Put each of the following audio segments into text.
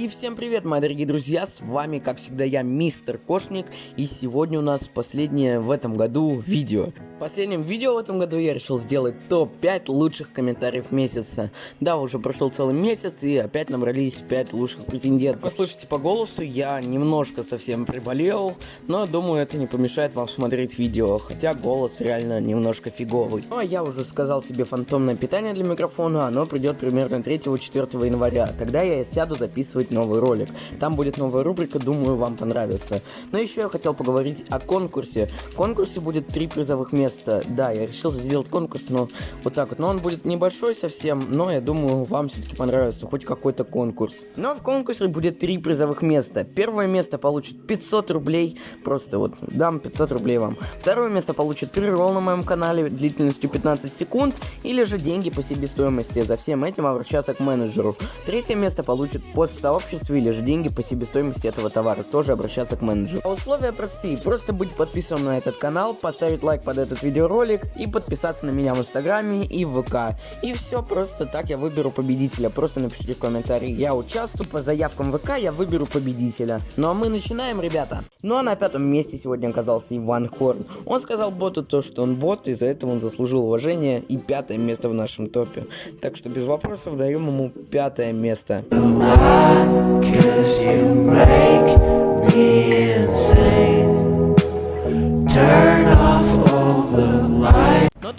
И всем привет, мои дорогие друзья, с вами, как всегда, я, Мистер Кошник, и сегодня у нас последнее в этом году видео. В последнем видео в этом году я решил сделать топ-5 лучших комментариев месяца. Да, уже прошел целый месяц, и опять набрались 5 лучших претендентов. Послушайте по голосу, я немножко совсем приболел, но думаю, это не помешает вам смотреть видео, хотя голос реально немножко фиговый. Ну, а я уже сказал себе фантомное питание для микрофона, оно придет примерно 3-4 января, тогда я сяду записывать новый ролик. Там будет новая рубрика, думаю, вам понравится. Но еще я хотел поговорить о конкурсе. В конкурсе будет три призовых места. Да, я решил сделать конкурс, но вот так вот. Но он будет небольшой совсем, но я думаю, вам все-таки понравится хоть какой-то конкурс. Но в конкурсе будет три призовых места. Первое место получит 500 рублей, просто вот дам 500 рублей вам. Второе место получит прерол на моем канале длительностью 15 секунд, или же деньги по себестоимости. За всем этим обращаться к менеджеру. Третье место получит пост того сообществе или же деньги по себестоимости этого товара. Тоже обращаться к менеджеру. А условия простые. Просто быть подписанным на этот канал, поставить лайк под этот видеоролик и подписаться на меня в инстаграме и ВК. И все просто так я выберу победителя. Просто напишите в комментарии. Я участвую по заявкам ВК, я выберу победителя. Ну а мы начинаем, ребята. Ну а на пятом месте сегодня оказался Иван Хорн. Он сказал боту то, что он бот, и за это он заслужил уважение и пятое место в нашем топе. Так что без вопросов даем ему пятое место.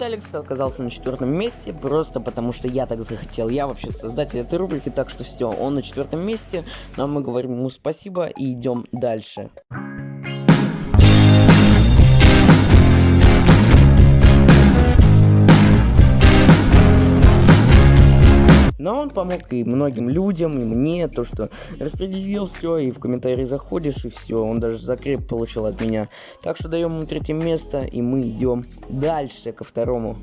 Алекс оказался на четвертом месте, просто потому что я так захотел. Я вообще создатель этой рубрики, так что все, он на четвертом месте. Но мы говорим ему спасибо и идем дальше. Но он помог и многим людям, и мне, то, что распределил все, и в комментарии заходишь, и все. Он даже закреп получил от меня. Так что даем ему третье место, и мы идем дальше ко второму.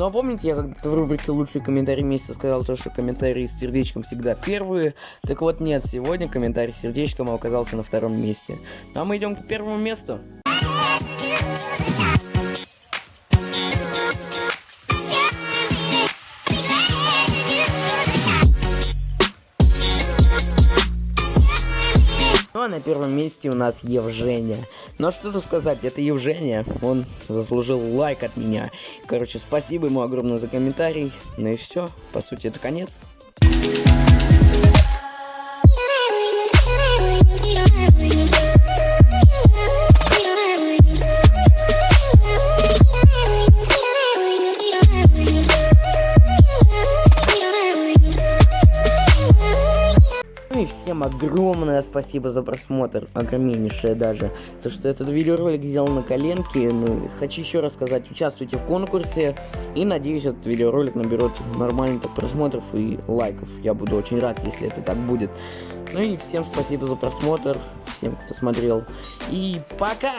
Ну а помните, я когда-то в рубрике «Лучшие комментарии месяца» сказал то, что комментарии с сердечком всегда первые? Так вот нет, сегодня комментарий с сердечком оказался на втором месте. Ну а мы идем к первому месту. Ну а на первом месте у нас Евжения. Но что тут сказать, это Евжения, он заслужил лайк от меня. Короче, спасибо ему огромное за комментарий. Ну и все, по сути это конец. И всем огромное спасибо за просмотр, огромнейшее даже. То, что этот видеоролик сделан на коленке, ну, хочу еще раз сказать, участвуйте в конкурсе, и надеюсь, этот видеоролик наберет нормально так просмотров и лайков. Я буду очень рад, если это так будет. Ну и всем спасибо за просмотр, всем, кто смотрел, и пока!